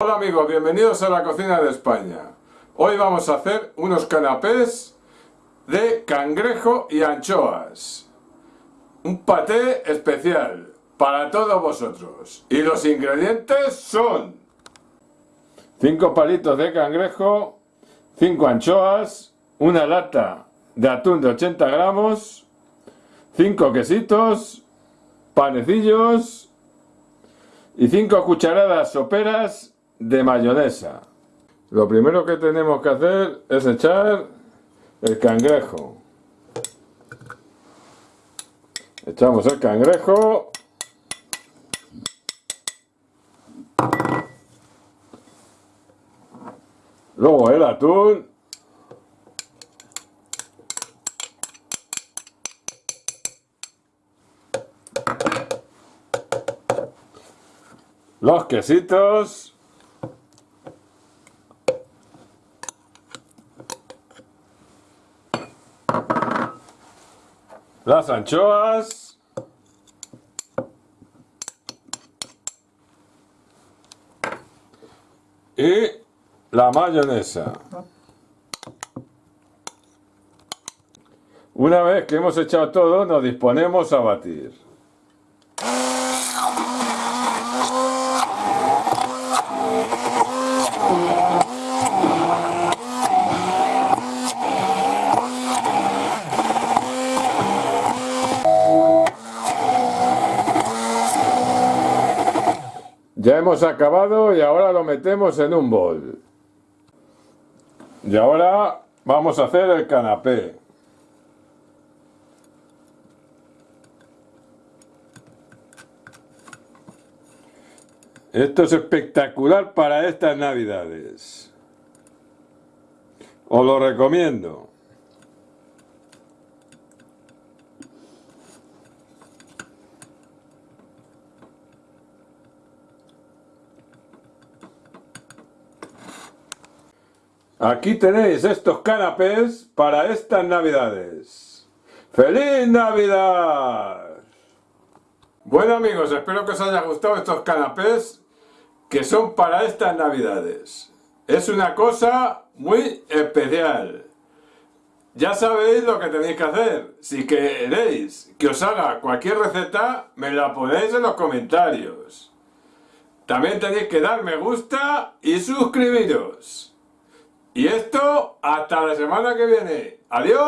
Hola amigos, bienvenidos a la cocina de España. Hoy vamos a hacer unos canapés de cangrejo y anchoas. Un paté especial para todos vosotros. Y los ingredientes son 5 palitos de cangrejo, 5 anchoas, una lata de atún de 80 gramos, 5 quesitos, panecillos y 5 cucharadas soperas de mayonesa. Lo primero que tenemos que hacer es echar el cangrejo. Echamos el cangrejo. Luego el atún. Los quesitos. Las anchoas, y la mayonesa. Una vez que hemos echado todo, nos disponemos a batir. Ya hemos acabado y ahora lo metemos en un bol. Y ahora vamos a hacer el canapé. Esto es espectacular para estas navidades. Os lo recomiendo. Aquí tenéis estos canapés para estas navidades. ¡Feliz Navidad! Bueno amigos, espero que os haya gustado estos canapés que son para estas navidades. Es una cosa muy especial. Ya sabéis lo que tenéis que hacer. Si queréis que os haga cualquier receta, me la ponéis en los comentarios. También tenéis que dar me gusta y suscribiros. Y esto hasta la semana que viene. ¡Adiós!